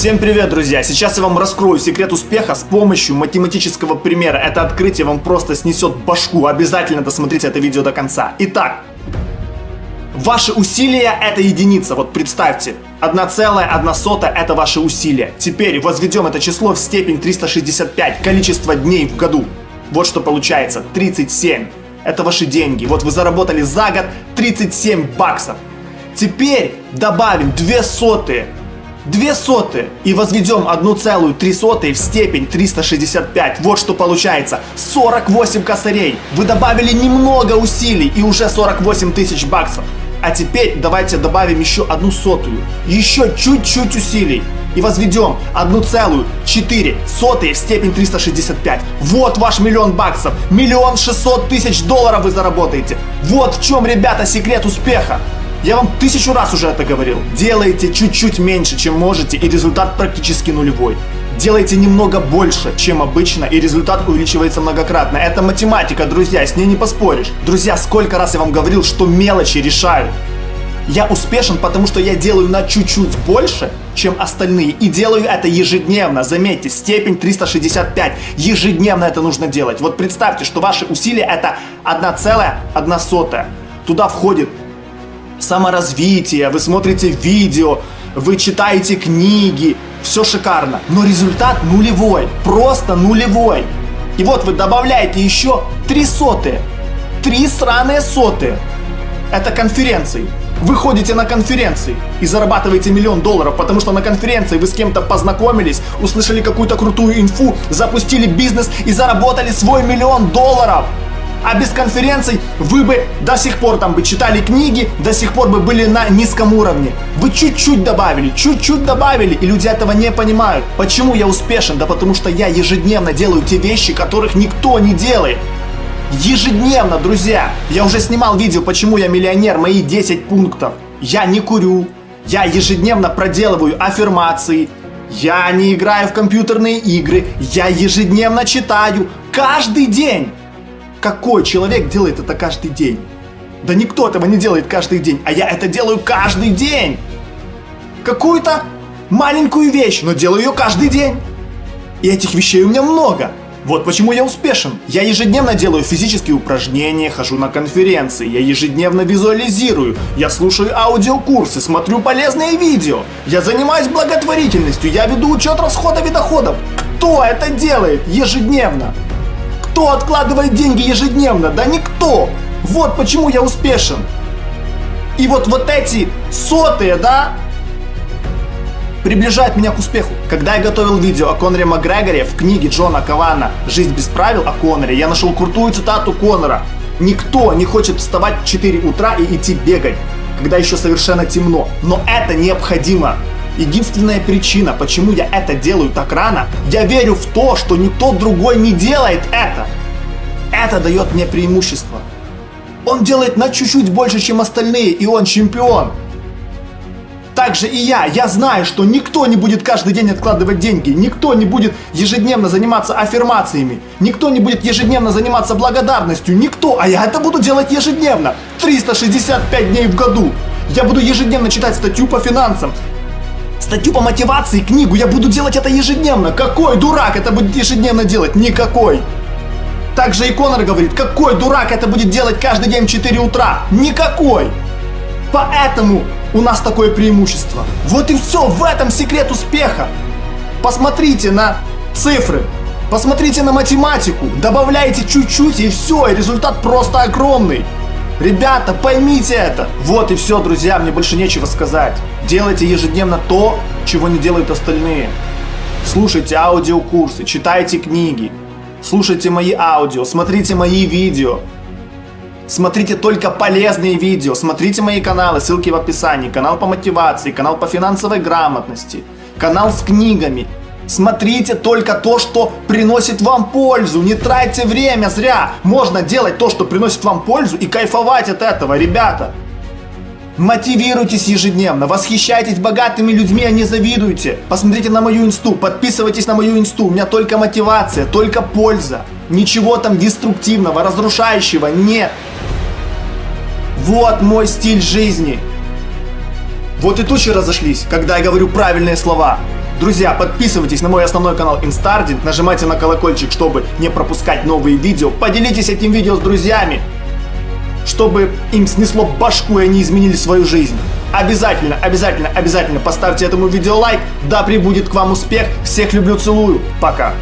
Всем привет, друзья! Сейчас я вам раскрою секрет успеха с помощью математического примера. Это открытие вам просто снесет башку. Обязательно досмотрите это видео до конца. Итак, ваши усилия это единица. Вот представьте, 1,1 это ваши усилия. Теперь возведем это число в степень 365, количество дней в году. Вот что получается, 37. Это ваши деньги. Вот вы заработали за год 37 баксов. Теперь добавим 2 сотые. 2 сотые и возведем 1,3 в степень 365. Вот что получается. 48 косарей. Вы добавили немного усилий и уже 48 тысяч баксов. А теперь давайте добавим еще одну сотую. Еще чуть-чуть усилий. И возведем 1,4 сотые в степень 365. Вот ваш миллион баксов. Миллион шестьсот тысяч долларов вы заработаете. Вот в чем, ребята, секрет успеха. Я вам тысячу раз уже это говорил. Делайте чуть-чуть меньше, чем можете, и результат практически нулевой. Делайте немного больше, чем обычно, и результат увеличивается многократно. Это математика, друзья, с ней не поспоришь. Друзья, сколько раз я вам говорил, что мелочи решают. Я успешен, потому что я делаю на чуть-чуть больше, чем остальные. И делаю это ежедневно. Заметьте, степень 365. Ежедневно это нужно делать. Вот представьте, что ваши усилия это 1,1. Туда входит саморазвитие, вы смотрите видео, вы читаете книги, все шикарно, но результат нулевой, просто нулевой. И вот вы добавляете еще три сотые, три сраные сотые. Это конференции. Вы ходите на конференции и зарабатываете миллион долларов, потому что на конференции вы с кем-то познакомились, услышали какую-то крутую инфу, запустили бизнес и заработали свой миллион долларов. А без конференций вы бы до сих пор там бы читали книги, до сих пор бы были на низком уровне. Вы чуть-чуть добавили, чуть-чуть добавили, и люди этого не понимают. Почему я успешен? Да потому что я ежедневно делаю те вещи, которых никто не делает. Ежедневно, друзья! Я уже снимал видео, почему я миллионер, мои 10 пунктов. Я не курю, я ежедневно проделываю аффирмации, я не играю в компьютерные игры, я ежедневно читаю, каждый день. Какой человек делает это каждый день? Да никто этого не делает каждый день, а я это делаю каждый день. Какую-то маленькую вещь, но делаю ее каждый день. И этих вещей у меня много. Вот почему я успешен. Я ежедневно делаю физические упражнения, хожу на конференции, я ежедневно визуализирую, я слушаю аудиокурсы, смотрю полезные видео, я занимаюсь благотворительностью, я веду учет расходов и доходов. Кто это делает ежедневно? Кто откладывает деньги ежедневно? Да никто! Вот почему я успешен. И вот, вот эти сотые, да, приближают меня к успеху. Когда я готовил видео о Коноре Макгрегоре в книге Джона Кавана «Жизнь без правил» о Коноре, я нашел крутую цитату Конора. Никто не хочет вставать в 4 утра и идти бегать, когда еще совершенно темно. Но это необходимо. Единственная причина, почему я это делаю так рано, я верю в то, что никто другой не делает это. Это дает мне преимущество. Он делает на чуть-чуть больше, чем остальные, и он чемпион. Также и я. Я знаю, что никто не будет каждый день откладывать деньги, никто не будет ежедневно заниматься аффирмациями, никто не будет ежедневно заниматься благодарностью, никто, а я это буду делать ежедневно, 365 дней в году. Я буду ежедневно читать статью по финансам, статью по мотивации, книгу. Я буду делать это ежедневно. Какой дурак это будет ежедневно делать? Никакой. Также и Конор говорит, какой дурак это будет делать каждый день в 4 утра? Никакой. Поэтому у нас такое преимущество. Вот и все, в этом секрет успеха. Посмотрите на цифры, посмотрите на математику, добавляйте чуть-чуть и все, и результат просто огромный. Ребята, поймите это. Вот и все, друзья, мне больше нечего сказать. Делайте ежедневно то, чего не делают остальные. Слушайте аудиокурсы, читайте книги, слушайте мои аудио, смотрите мои видео. Смотрите только полезные видео, смотрите мои каналы, ссылки в описании. Канал по мотивации, канал по финансовой грамотности, канал с книгами, Смотрите только то, что приносит вам пользу. Не тратьте время зря. Можно делать то, что приносит вам пользу и кайфовать от этого, ребята. Мотивируйтесь ежедневно, восхищайтесь богатыми людьми, а не завидуйте. Посмотрите на мою инсту, подписывайтесь на мою инсту. У меня только мотивация, только польза. Ничего там деструктивного, разрушающего нет. Вот мой стиль жизни. Вот и тучи разошлись, когда я говорю правильные слова. Друзья, подписывайтесь на мой основной канал Инстардинг, нажимайте на колокольчик, чтобы не пропускать новые видео. Поделитесь этим видео с друзьями, чтобы им снесло башку и они изменили свою жизнь. Обязательно, обязательно, обязательно поставьте этому видео лайк. Да прибудет к вам успех. Всех люблю, целую. Пока.